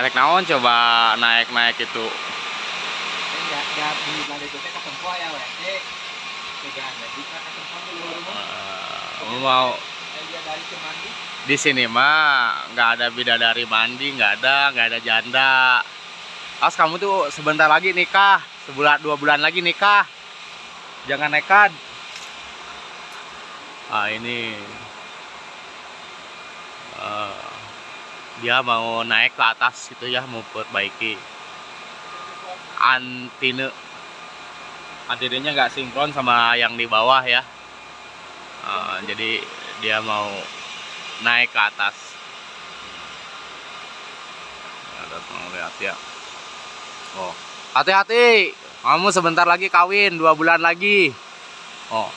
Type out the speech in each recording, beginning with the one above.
Naik naon coba naik-naik itu. Enggak, enggak di mana itu teh katempo ya we. Eh, rumah. Eh, mau Eh, dia dari Cemandi. di sini mah nggak ada bidadari mandi, nggak ada, nggak ada janda. As kamu tuh sebentar lagi nikah, sebulan dua bulan lagi nikah. Jangan nekat. Ah ini eh, dia mau naik ke atas gitu ya, mau perbaiki antine. Antinenya nggak sinkron sama yang di bawah ya. Eh, jadi dia mau naik ke atas. Ada mau lihat ya. Oh, hati-hati. Kamu sebentar lagi kawin, dua bulan lagi. Oh,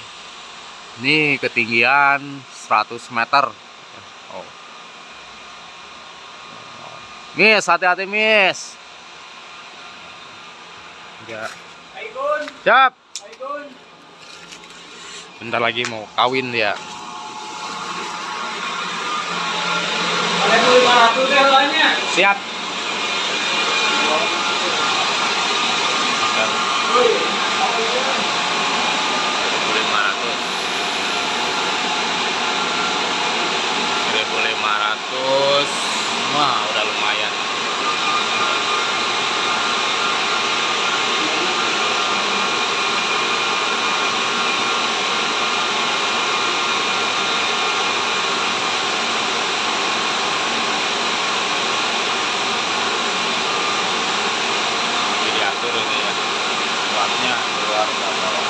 ini ketinggian 100 meter. Oh. Miss, hati-hati, Miss. Aigun, Siap. Bentar lagi mau kawin dia. Ada 500 deh lawannya. Siap. lima ratus seribu lima ratus wah udah lumayan Jadi diatur ini ya luarnya keluar ke bawah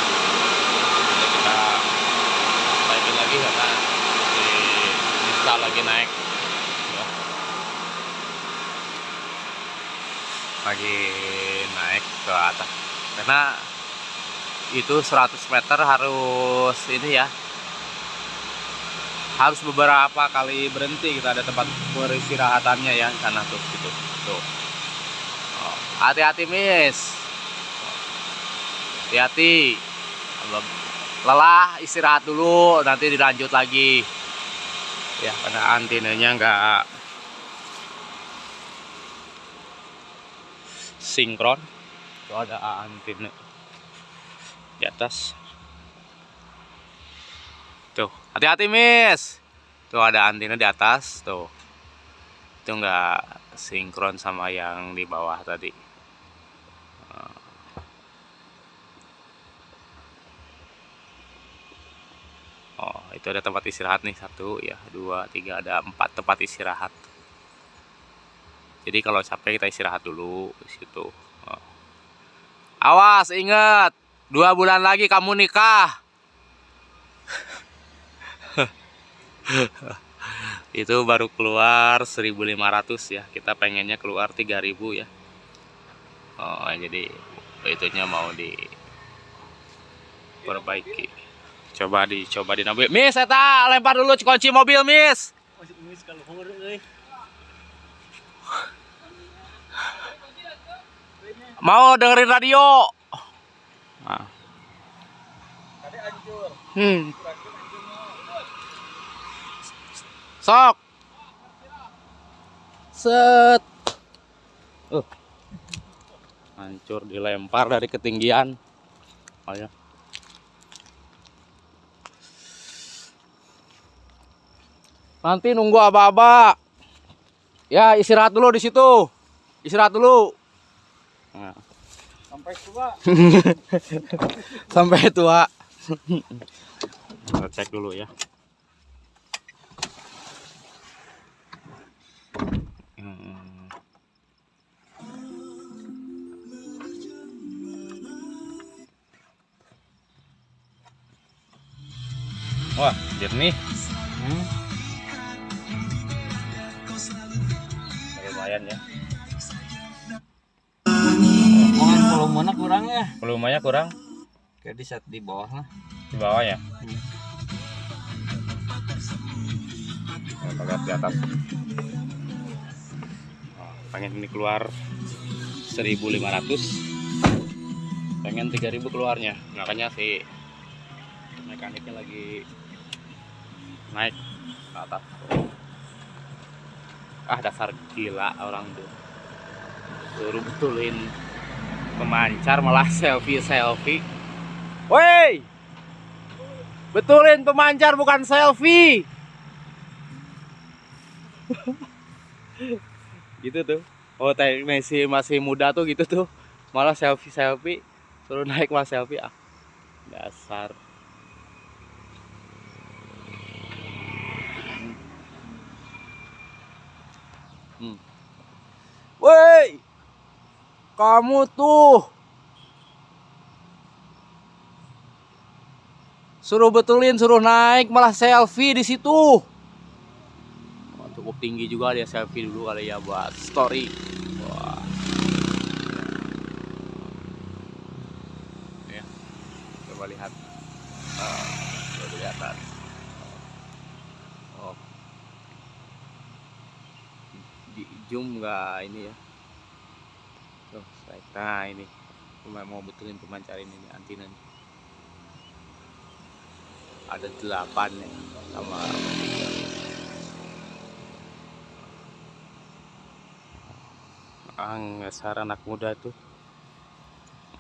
Jadi kita naikin lagi karena di install lagi naik. Ya. lagi naik ke atas. Karena itu 100 meter harus ini ya. Harus beberapa kali berhenti kita ada tempat beristirahatannya ya sana tuh situ tuh. Oh, hati-hati miss. Hati-hati. Lelah istirahat dulu nanti dilanjut lagi ya karena antinanya nggak sinkron. Itu ada antena di atas. Tuh hati-hati miss. Tuh ada antena di atas tuh. Itu nggak sinkron sama yang di bawah tadi Oh, itu ada tempat istirahat nih satu, ya dua, tiga, ada empat tempat istirahat. Jadi kalau capek kita istirahat dulu di situ. Oh. Awas, ingat, dua bulan lagi kamu nikah. itu baru keluar 1.500 ya. Kita pengennya keluar 3.000 ya. Oh, jadi itunya mau diperbaiki coba dicoba di mobil Miss eta lempar dulu kunci mobil Miss mau dengerin radio nah. Hmm. sok set uh. hancur dilempar dari ketinggian oh, ya. Nanti nunggu aba-aba. Ya, istirahat dulu di situ. Istirahat dulu. Nah, Sampai tua. sampai tua. Kita cek dulu ya. Hmm. Wah, jernih. Hmm. Volumenya kurang ya. Volumenya kurang Kayak di set di bawah lah. di bawah ya. Kita lihat di atas. Pengen ini keluar 1500 pengen 3000 keluarnya makanya si mekaniknya lagi naik ke atas ah dasar gila orang tuh suruh betulin pemancar malah selfie selfie woi! Betulin pemancar bukan selfie. Gitu tuh. Oh teknisi masih muda tuh gitu tuh. Malah selfie selfie suruh naik malah selfie. Ah dasar. Hmm. Woi, kamu tuh suruh betulin, suruh naik, malah selfie di situ. Oh, cukup tinggi juga dia selfie dulu kali ya buat story. Wah. Ya, coba lihat. Oh, coba kelihatan. Oh. Di zoom ini ya? Tuh, nah ini. Mau betulin pemancar ini nih, antina nih. Ada delapan ya sama ang dasar anak muda tuh.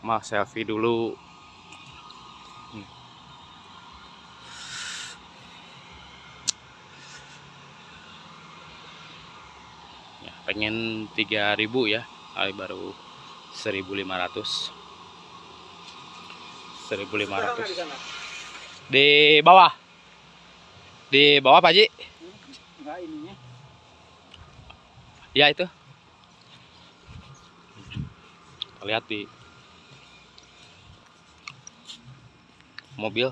Mah selfie dulu. Hmm. ya pengen 3000 ya baru 1500 1500 di bawah. Di bawah Pak Ji enggak ininya. Ya itu. Lihat di mobil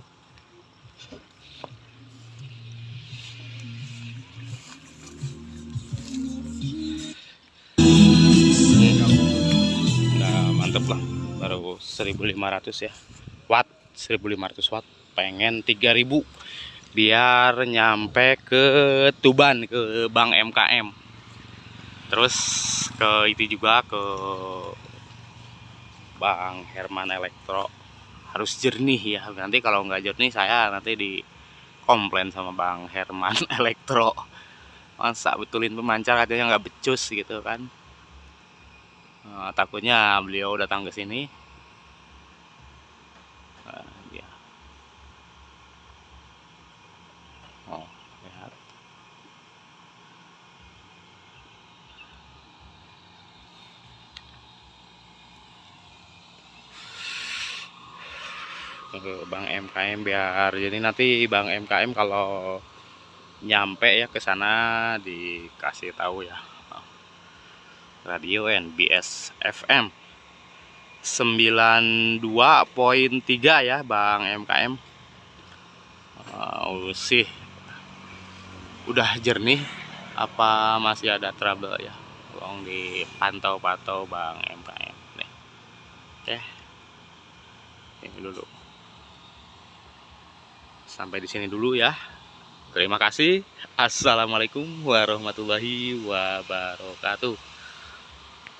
mantep lah baru 1500 ya. Watt 1500 watt. Pengen 3000 biar nyampe ke Tuban ke Bank MKM terus ke itu juga ke Bang Herman Elektro. Harus jernih ya nanti kalau nggak jernih saya nanti di komplain sama Bang Herman Elektro. Masa betulin pemancar katanya nggak becus gitu kan nah, takutnya beliau datang ke sini. Nah, ya. oh lihat. Ke Bang MKM biar. Jadi nanti Bang MKM kalau nyampe ya ke sana dikasih tahu ya radio NBS FM 92.3 ya Bang MKM uh, sih. Udah jernih apa masih ada trouble ya? Tolong dipantau-pantau Bang MKM nih. Oke. Ini dulu. Sampai di sini dulu ya. Terima kasih. Assalamualaikum warahmatullahi wabarakatuh